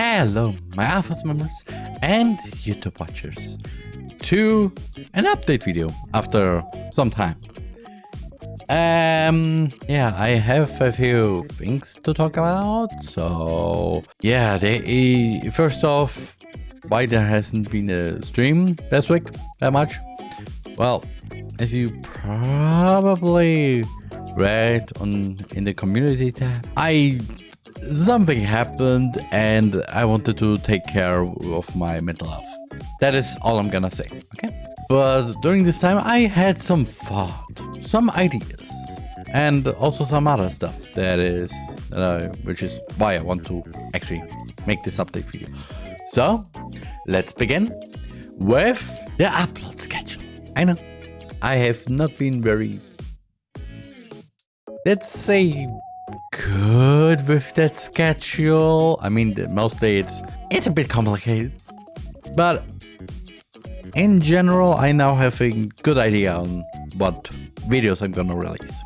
Hello, my Alphas members and YouTube watchers to an update video after some time. Um, yeah, I have a few things to talk about. So, yeah, they, first off, why there hasn't been a stream this week that much? Well, as you probably read on in the community tab, I something happened and I wanted to take care of my mental health. That is all I'm gonna say, okay? But during this time I had some thought, some ideas, and also some other stuff that is, uh, which is why I want to actually make this update video. So, let's begin with the upload schedule. I know, I have not been very, let's say, good with that schedule. I mean, mostly it's it's a bit complicated, but in general, I now have a good idea on what videos I'm gonna release.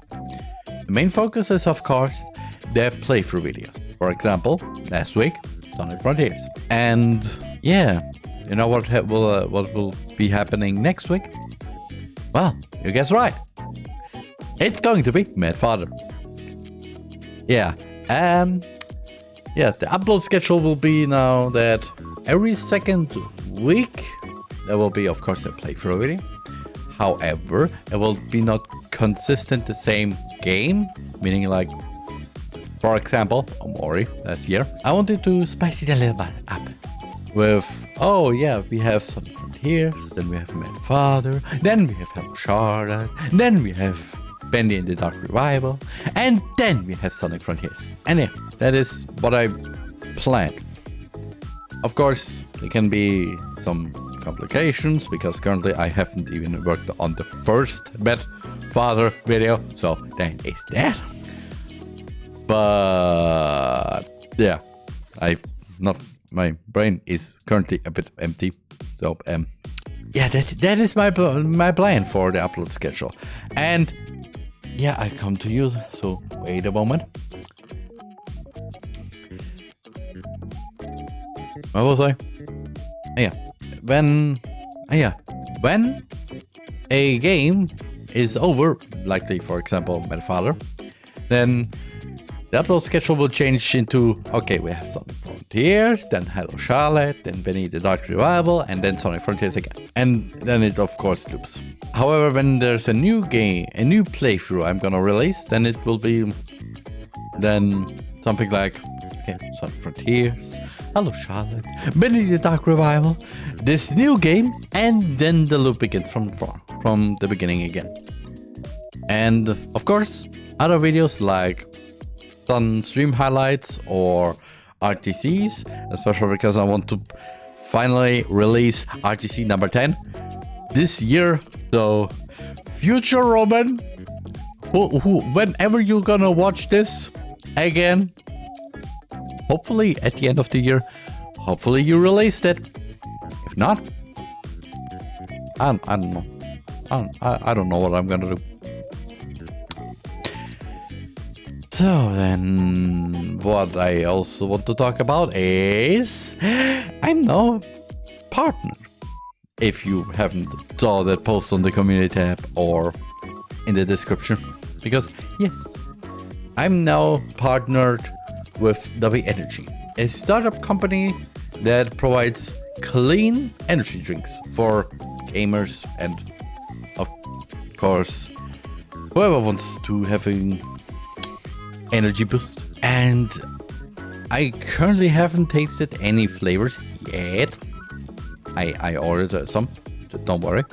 The main focus is, of course, the playthrough videos. For example, last week, Sonic Frontiers. And yeah, you know what will uh, what will be happening next week? Well, you guess right. It's going to be Mad Father. Yeah. Um. Yeah, the upload schedule will be now that every second week there will be, of course, a playthrough video. However, it will be not consistent the same game, meaning like, for example, Omori last year, I wanted to spice it a little bit up with, oh yeah, we have some here, then we have Mad Father, then we have Hello Charlotte, then we have Bendy and the Dark Revival, and then we have Sonic Frontiers. And that is what I planned. Of course, there can be some complications because currently I haven't even worked on the first Father video, so that is that. But yeah, I've not my brain is currently a bit empty, so um yeah that that is my my plan for the upload schedule and yeah, I come to you. So wait a moment. Where was I? Ah, yeah, when ah, yeah, when a game is over, likely for example, Mad Father, then the upload schedule will change into, okay, we have Sonic Frontiers, then Hello Charlotte, then Bendy the Dark Revival, and then Sonic Frontiers again. And then it of course loops. However, when there's a new game, a new playthrough I'm gonna release, then it will be then something like, okay, Sonic Frontiers, Hello Charlotte, Bendy the Dark Revival, this new game, and then the loop begins from, from the beginning again. And of course, other videos like done stream highlights or RTCs, especially because I want to finally release RTC number 10 this year. So, future Roman, who, who, whenever you're gonna watch this again, hopefully at the end of the year, hopefully you released it. If not, I, I don't know. I, I don't know what I'm gonna do. So then what I also want to talk about is I'm now partner. If you haven't saw that post on the community tab or in the description. Because yes, I'm now partnered with Dubby Energy, a startup company that provides clean energy drinks for gamers and of course whoever wants to having energy boost. And I currently haven't tasted any flavors yet. I, I ordered some, don't worry.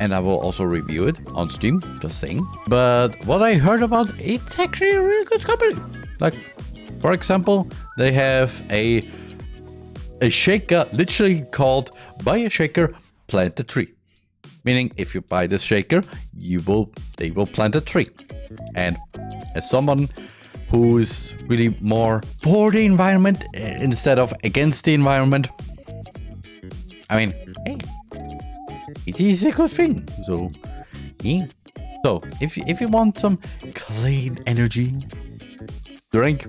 And I will also review it on Steam, just saying. But what I heard about, it's actually a really good company. Like, for example, they have a a shaker literally called buy a shaker, plant a tree. Meaning if you buy this shaker, you will they will plant a tree. And as someone who's really more for the environment eh, instead of against the environment. I mean, hey, it is a good thing. So, yeah. So, if you, if you want some clean energy drink,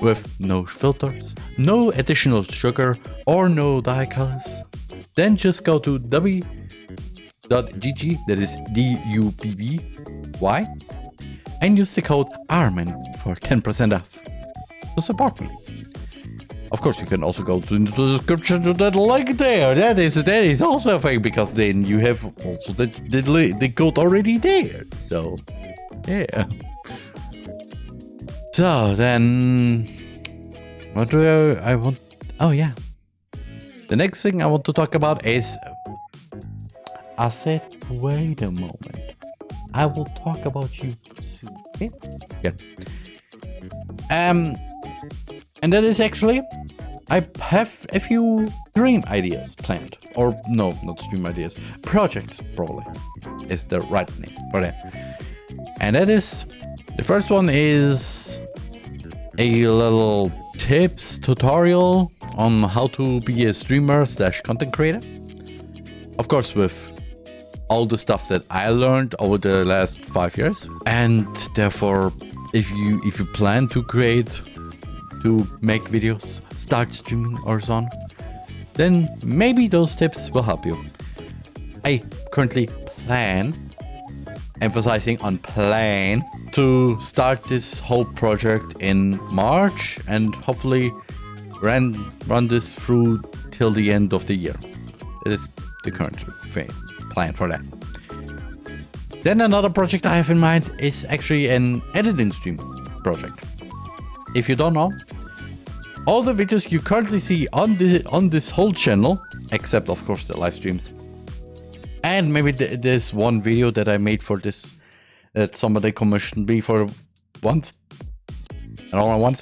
with no filters, no additional sugar or no dye colors. Then just go to dubby.gg, that is D-U-B-B-Y, and use the code ARMEN for 10% off to support me. Of course, you can also go to the description to that link there. That is that is also a thing because then you have also the the, the code already there. So, yeah. So then, what do I, I want? Oh yeah. The next thing I want to talk about is. I said, wait a moment. I will talk about you Yeah. Um, and that is actually, I have a few dream ideas planned. Or no, not stream ideas. Projects, probably, is the right name for that. And that is, the first one is a little tips tutorial on how to be a streamer slash content creator. Of course, with all the stuff that I learned over the last five years. And therefore, if you if you plan to create to make videos, start streaming or so on, then maybe those tips will help you. I currently plan, emphasizing on plan, to start this whole project in March and hopefully run, run this through till the end of the year. It is the current plan for that. Then another project I have in mind is actually an editing stream project. If you don't know, all the videos you currently see on this on this whole channel, except of course the live streams, and maybe th this one video that I made for this that somebody commissioned me for once, and only once.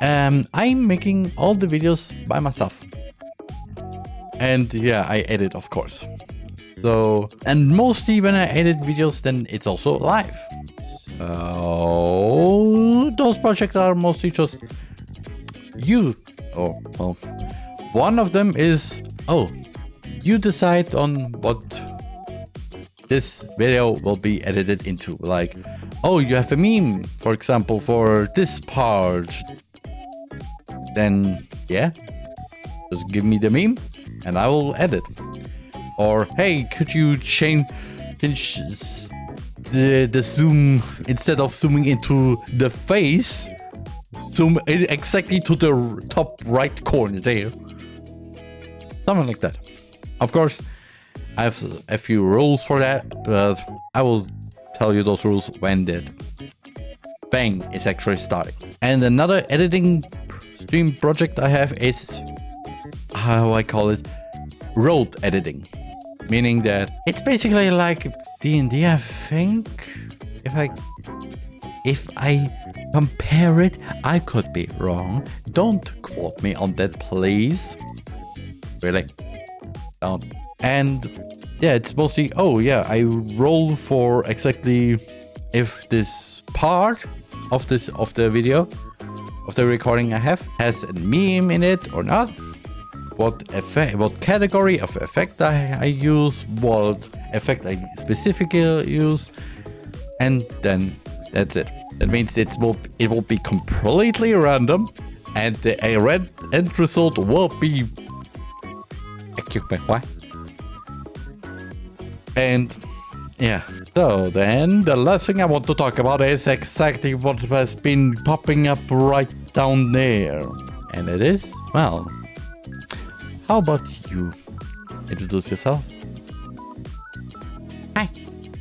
Um, I'm making all the videos by myself, and yeah, I edit of course. So, and mostly when I edit videos, then it's also live. So, those projects are mostly just you. Oh, well, one of them is, oh, you decide on what this video will be edited into. Like, oh, you have a meme, for example, for this part. Then, yeah, just give me the meme and I will edit. Or, hey, could you change the, the zoom, instead of zooming into the face, zoom exactly to the top right corner there. Something like that. Of course, I have a few rules for that, but I will tell you those rules when that bang is actually starting. And another editing stream project I have is, how I call it, road editing meaning that it's basically like D&D, I think. If I if I compare it, I could be wrong. Don't quote me on that, please. Really? Don't. And yeah, it's mostly, oh yeah, I roll for exactly if this part of this of the video of the recording I have has a meme in it or not what effect, what category of effect I, I use, what effect I specifically use, and then that's it. That means it's will it will be completely random, and the red end result will be. What? And yeah, so then the last thing I want to talk about is exactly what has been popping up right down there. And it is, well, how about you introduce yourself? Hi,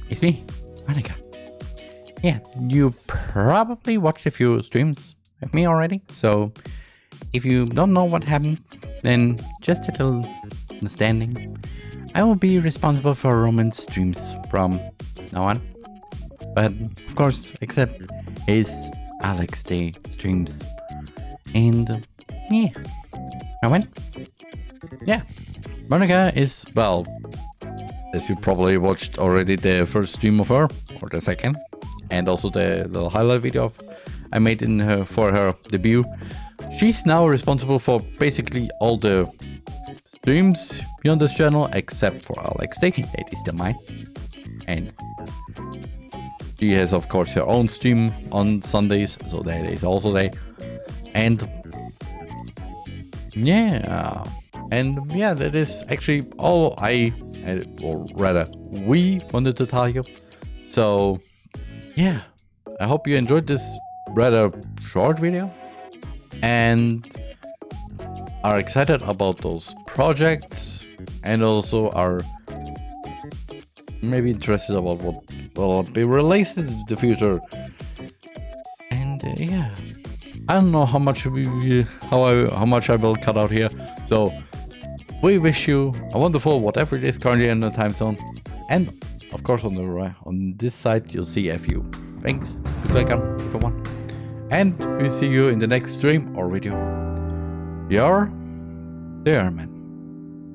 it's me, Monica. Yeah, you probably watched a few streams of me already, so if you don't know what happened, then just a little understanding. I will be responsible for Roman streams from now on. But of course, except his Alex Day streams. And yeah, Roman, yeah, Monica is, well, as you probably watched already the first stream of her, or the second, and also the little highlight video of I made in her for her debut. She's now responsible for basically all the streams beyond this channel, except for Alex Day. It is still mine. And She has, of course, her own stream on Sundays, so that is also there. And yeah, and yeah, that is actually all I, or rather, we wanted to tell you. So yeah, I hope you enjoyed this rather short video and are excited about those projects and also are maybe interested about what will be released in the future. And uh, yeah, I don't know how much we, how I how much I will cut out here. So we wish you a wonderful whatever it is currently in the time zone, and of course on the on this side you'll see FU. Thanks, welcome everyone, and we see you in the next stream or video. You're there, man.